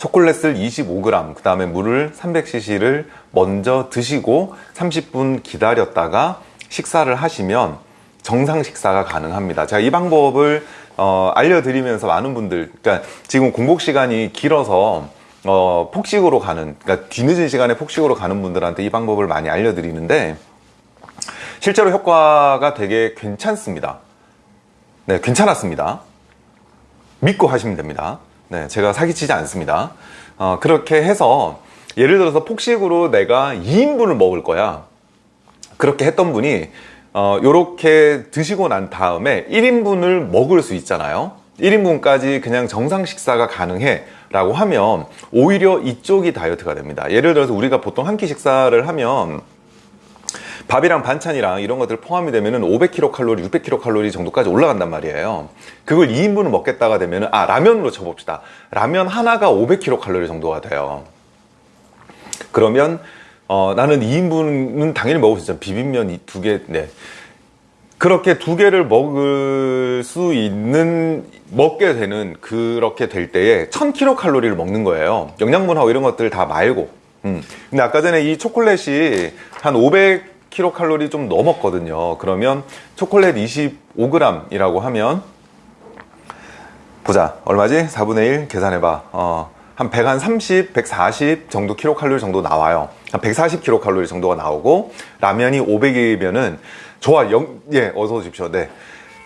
초콜릿을 25g, 그 다음에 물을 300cc를 먼저 드시고 30분 기다렸다가 식사를 하시면 정상 식사가 가능합니다. 제가 이 방법을 어, 알려드리면서 많은 분들, 그러니까 지금 공복 시간이 길어서 어, 폭식으로 가는, 그러니까 뒤늦은 시간에 폭식으로 가는 분들한테 이 방법을 많이 알려드리는데 실제로 효과가 되게 괜찮습니다. 네, 괜찮았습니다. 믿고 하시면 됩니다. 네, 제가 사기치지 않습니다. 어, 그렇게 해서 예를 들어서 폭식으로 내가 2인분을 먹을 거야. 그렇게 했던 분이 어, 요렇게 드시고 난 다음에 1인분을 먹을 수 있잖아요. 1인분까지 그냥 정상 식사가 가능해 라고 하면 오히려 이쪽이 다이어트가 됩니다. 예를 들어서 우리가 보통 한 끼 식사를 하면 밥이랑 반찬이랑 이런 것들 포함이 되면은 500kcal, 600kcal 정도까지 올라간단 말이에요. 그걸 2인분을 먹겠다가 되면은 아 라면으로 쳐봅시다. 라면 하나가 500kcal 정도가 돼요. 그러면 어, 나는 2인분은 당연히 먹을 수 있잖아. 비빔면 두 개, 네. 그렇게 두 개를 먹을 수 있는 먹게 되는 그렇게 될 때에 1000kcal를 먹는 거예요. 영양분하고 이런 것들 다 말고. 음. 근데 아까 전에 이 초콜릿이 한 500kcal 좀 넘었거든요. 그러면 초콜릿 25g이라고 하면 보자 얼마지? 4분의 1 계산해봐. 어, 한 130, 140 정도 킬로칼로리 정도 나와요. 한 140kcal 정도가 나오고 라면이 500이면은 좋아, 영, 예, 어서 오십시오. 네.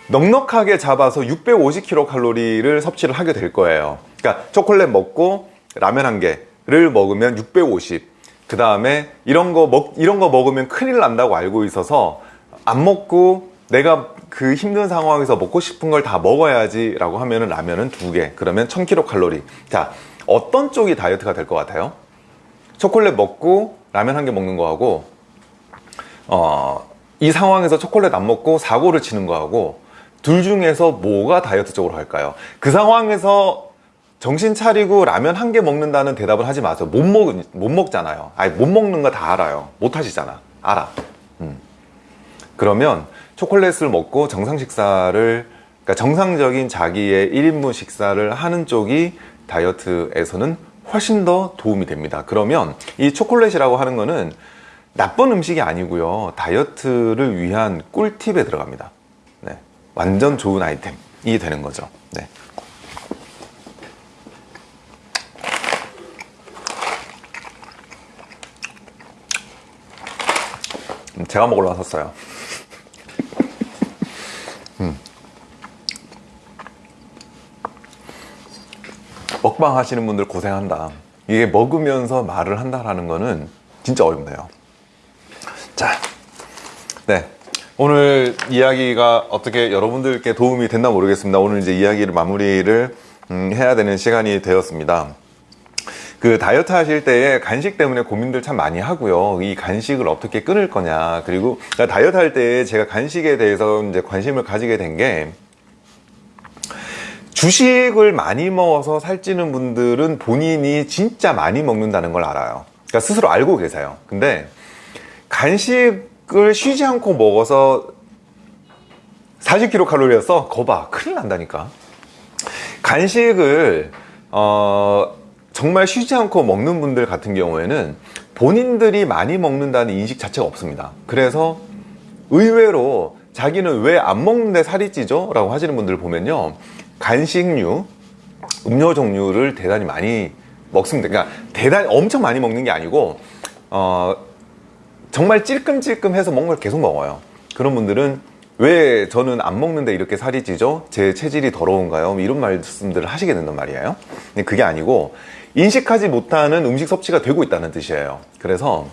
넉넉하게 잡아서 650kcal를 섭취를 하게 될 거예요. 그러니까 초콜릿 먹고 라면 한 개를 먹으면 650. 그 다음에 이런 거 먹, 이런 거 먹으면 큰일 난다고 알고 있어서 안 먹고 내가 그 힘든 상황에서 먹고 싶은 걸 다 먹어야지 라고 하면은 라면은 두 개. 그러면 1000kcal. 자, 어떤 쪽이 다이어트가 될 것 같아요? 초콜릿 먹고 라면 한 개 먹는 거하고, 어, 이 상황에서 초콜릿 안 먹고 사고를 치는 거하고 둘 중에서 뭐가 다이어트 쪽으로 갈까요? 그 상황에서 정신 차리고 라면 한 개 먹는다는 대답을 하지 마세요. 못 먹, 못 먹잖아요. 아니, 못 먹는 거 다 알아요. 못 하시잖아. 알아. 음. 그러면 초콜릿을 먹고 정상 식사를, 그러니까 정상적인 자기의 1인분 식사를 하는 쪽이 다이어트에서는 훨씬 더 도움이 됩니다. 그러면 이 초콜릿이라고 하는 거는 나쁜 음식이 아니고요. 다이어트를 위한 꿀팁에 들어갑니다. 네. 완전 좋은 아이템이 되는 거죠. 네. 제가 먹으러 왔었어요. 음. 먹방 하시는 분들 고생한다. 이게 먹으면서 말을 한다라는 거는 진짜 어렵네요. 자, 네. 오늘 이야기가 어떻게 여러분들께 도움이 됐나 모르겠습니다. 오늘 이제 이야기를 마무리를 음, 해야 되는 시간이 되었습니다. 그 다이어트 하실 때에 간식 때문에 고민들 참 많이 하고요. 이 간식을 어떻게 끊을 거냐. 그리고 다이어트 할 때 제가 간식에 대해서 이제 관심을 가지게 된 게 주식을 많이 먹어서 살찌는 분들은 본인이 진짜 많이 먹는다는 걸 알아요. 그러니까 스스로 알고 계세요. 근데 간식을 쉬지 않고 먹어서 40kcal였어? 거봐. 큰일 난다니까. 간식을, 어, 정말 쉬지 않고 먹는 분들 같은 경우에는 본인들이 많이 먹는다는 인식 자체가 없습니다. 그래서 의외로 자기는 왜 안 먹는데 살이 찌죠? 라고 하시는 분들 보면요. 간식류, 음료 종류를 대단히 많이 먹습니다. 그러니까 대단히 엄청 많이 먹는 게 아니고, 어, 정말 찔끔찔끔해서 먹는 걸 계속 먹어요. 그런 분들은 왜 저는 안 먹는데 이렇게 살이 찌죠? 제 체질이 더러운가요? 뭐 이런 말씀들을 하시게 된단 말이에요. 근데 그게 아니고 인식하지 못하는 음식 섭취가 되고 있다는 뜻이에요. 그래서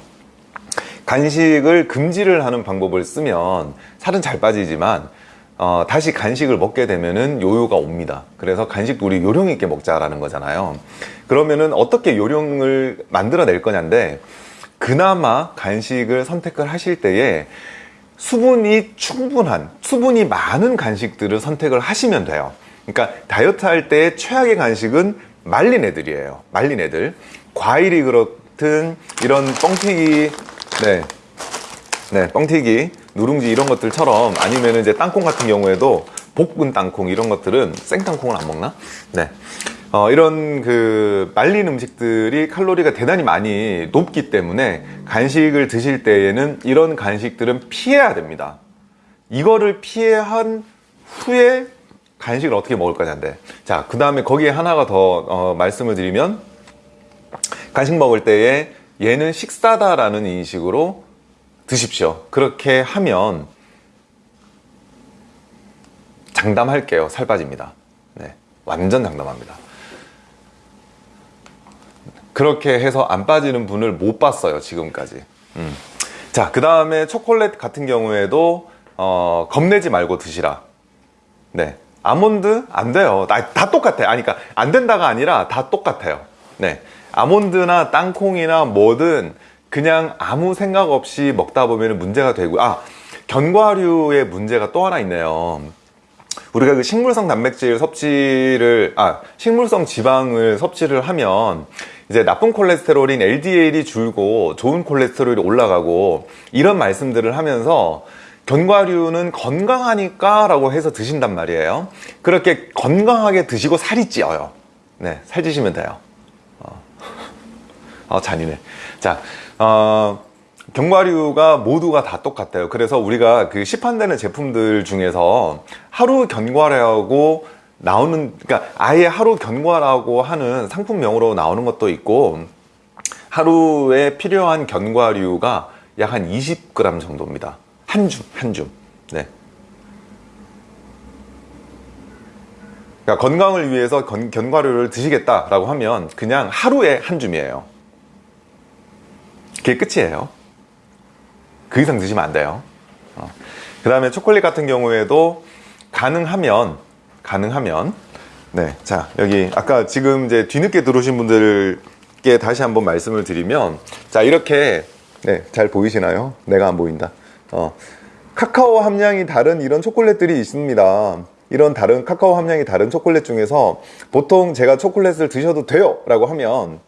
간식을 금지를 하는 방법을 쓰면 살은 잘 빠지지만 어, 다시 간식을 먹게 되면은 요요가 옵니다. 그래서 간식도 우리 요령 있게 먹자라는 거잖아요. 그러면은 어떻게 요령을 만들어 낼 거냐인데 그나마 간식을 선택을 하실 때에 수분이 충분한, 수분이 많은 간식들을 선택을 하시면 돼요. 그러니까 다이어트 할 때 최악의 간식은 말린 애들이에요. 말린 애들. 과일이 그렇든 이런 뻥튀기, 네. 네, 뻥튀기, 누룽지 이런 것들처럼 아니면 이제 땅콩 같은 경우에도 볶은 땅콩 이런 것들은 생땅콩을 안 먹나? 네. 어, 이런 그 말린 음식들이 칼로리가 대단히 많이 높기 때문에 간식을 드실 때에는 이런 간식들은 피해야 됩니다. 이거를 피해한 후에 간식을 어떻게 먹을 거냐인데 자, 그 다음에 거기에 하나가 더 어, 말씀을 드리면 간식 먹을 때에 얘는 식사다라는 인식으로 드십시오. 그렇게 하면 장담할게요. 살 빠집니다. 네, 완전 장담합니다. 그렇게 해서 안 빠지는 분을 못 봤어요 지금까지 음. 자그 다음에 초콜릿 같은 경우에도 어, 겁내지 말고 드시라 네 아몬드 안 돼요. 다, 다 똑같아요 아니 그러니까 안 된다가 아니라 다 똑같아요. 네. 아몬드나 땅콩이나 뭐든 그냥 아무 생각 없이 먹다 보면 문제가 되고 아 견과류의 문제가 또 하나 있네요. 우리가 그 식물성 단백질 섭취를 아 식물성 지방을 섭취를 하면 이제 나쁜 콜레스테롤인 LDL이 줄고 좋은 콜레스테롤이 올라가고 이런 말씀들을 하면서 견과류는 건강하니까 라고 해서 드신단 말이에요. 그렇게 건강하게 드시고 살이 찌어요. 네, 살찌시면 돼요. 어, 어 잔인해. 자, 어, 견과류가 모두가 다 똑같아요. 그래서 우리가 그 시판되는 제품들 중에서 하루 견과류하고 나오는, 그러니까 아예 하루 견과라고 하는 상품명으로 나오는 것도 있고, 하루에 필요한 견과류가 약 한 20g 정도입니다. 한 줌, 한 줌. 네. 그러니까 건강을 위해서 견, 견과류를 드시겠다라고 하면 그냥 하루에 한 줌이에요. 그게 끝이에요. 그 이상 드시면 안 돼요. 어. 그 다음에 초콜릿 같은 경우에도 가능하면, 가능하면, 네. 자, 여기 아까 지금 이제 뒤늦게 들어오신 분들께 다시 한번 말씀을 드리면, 자, 이렇게, 네. 잘 보이시나요? 내가 안 보인다. 어. 카카오 함량이 다른 이런 초콜릿들이 있습니다. 이런 다른 카카오 함량이 다른 초콜릿 중에서 보통 제가 초콜릿을 드셔도 돼요 라고 하면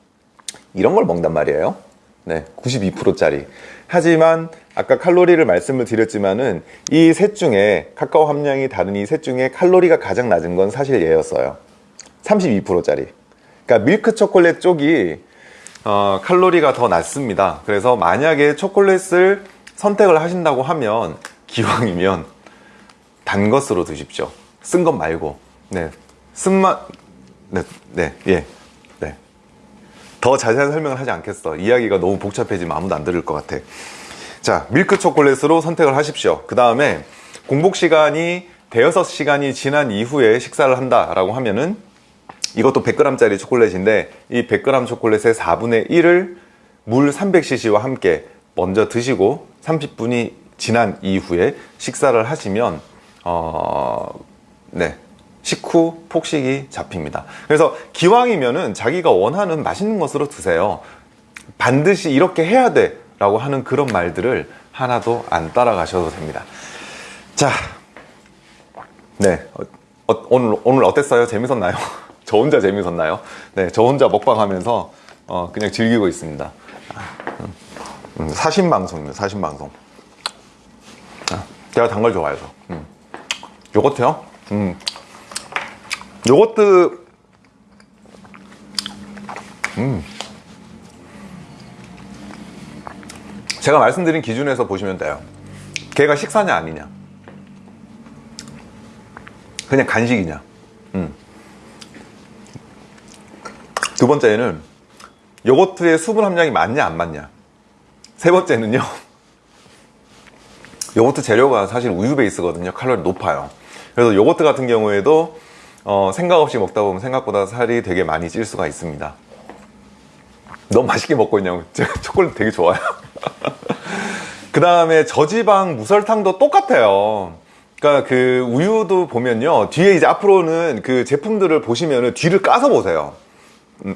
이런 걸 먹단 말이에요 네, 92%짜리 하지만 아까 칼로리를 말씀을 드렸지만은 이 셋 중에 카카오 함량이 다른 이 셋 중에 칼로리가 가장 낮은 건 사실 얘였어요 32%짜리 그러니까 밀크 초콜릿 쪽이 어, 칼로리가 더 낮습니다 그래서 만약에 초콜릿을 선택을 하신다고 하면 기왕이면 단 것으로 드십시오. 쓴 것 말고. 네. 쓴맛 네, 네, 예, 네. 더 자세한 설명을 하지 않겠어. 이야기가 너무 복잡해지면 아무도 안 들을 것 같아. 자 밀크 초콜릿으로 선택을 하십시오. 그 다음에 공복 시간이 대여섯 시간이 지난 이후에 식사를 한다 라고 하면은 이것도 100g짜리 초콜릿인데 이 100g 초콜릿의 4분의 1을 물 300cc와 함께 먼저 드시고 30분이 지난 이후에 식사를 하시면 어... 네. 식후 폭식이 잡힙니다. 그래서 기왕이면은 자기가 원하는 맛있는 것으로 드세요. 반드시 이렇게 해야 돼 라고 하는 그런 말들을 하나도 안 따라가셔도 됩니다. 자, 네. 어, 오늘, 오늘 어땠어요? 재밌었나요? 저 혼자 재밌었나요? 네, 저 혼자 먹방 하면서 어, 그냥 즐기고 있습니다. 음, 음, 사신방송입니다, 사신방송. 아, 제가 단 걸 좋아해서. 음. 요거트요? 음. 요거트 음. 제가 말씀드린 기준에서 보시면 돼요 걔가 식사냐 아니냐 그냥 간식이냐 음. 두 번째는 요거트의 수분 함량이 많냐 안 많냐 세 번째는요. 요거트 재료가 사실 우유 베이스거든요. 칼로리 높아요. 그래서 요거트 같은 경우에도 어, 생각 없이 먹다 보면 생각보다 살이 되게 많이 찔 수가 있습니다. 너무 맛있게 먹고 있냐고. 제가 초콜릿 되게 좋아요. 그 다음에 저지방 무설탕도 똑같아요. 그러니까 그 우유도 보면요. 뒤에 이제 앞으로는 그 제품들을 보시면은 뒤를 까서 보세요. 음,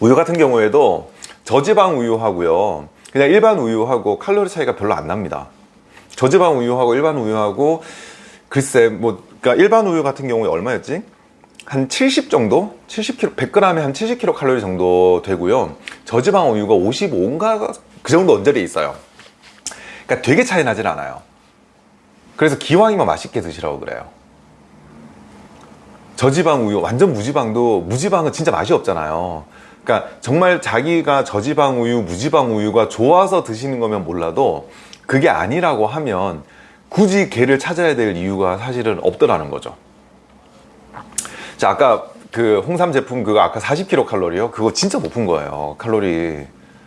우유 같은 경우에도 저지방 우유 하고요 그냥 일반 우유하고 칼로리 차이가 별로 안 납니다 저지방 우유하고 일반 우유하고 글쎄 뭐 그러니까 일반 우유 같은 경우에 얼마였지? 한 70 정도? 70kg, 100g에 한 70kcal 칼로리 정도 되고요. 저지방 우유가 55인가 그 정도 언저리에 있어요. 그러니까 되게 차이 나진 않아요. 그래서 기왕이면 맛있게 드시라고 그래요. 저지방 우유, 완전 무지방도 무지방은 진짜 맛이 없잖아요. 그러니까 정말 자기가 저지방 우유, 무지방 우유가 좋아서 드시는 거면 몰라도 그게 아니라고 하면 굳이 걔를 찾아야 될 이유가 사실은 없더라는 거죠. 자 아까 그 홍삼 제품 그거 아까 40kcal 칼로리요? 그거 진짜 높은 거예요 칼로리.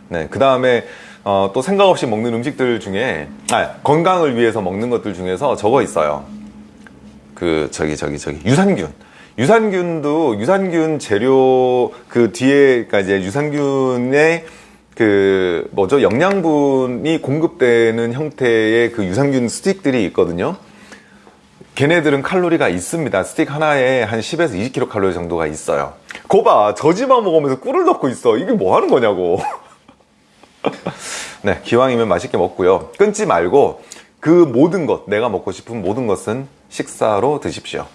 네 그 다음에 어, 또 생각 없이 먹는 음식들 중에 아, 건강을 위해서 먹는 것들 중에서 저거 있어요. 그 저기 저기 저기 유산균 유산균도 유산균 재료 그 뒤에 그러니까 유산균의 그 뭐죠? 영양분이 공급되는 형태의 그 유산균 스틱들이 있거든요. 걔네들은 칼로리가 있습니다. 스틱 하나에 한 10에서 20kcal 칼로리 정도가 있어요. 거봐 저지방 먹으면서 꿀을 넣고 있어. 이게 뭐 하는 거냐고. 네 기왕이면 맛있게 먹고요. 끊지 말고 그 모든 것 내가 먹고 싶은 모든 것은 식사로 드십시오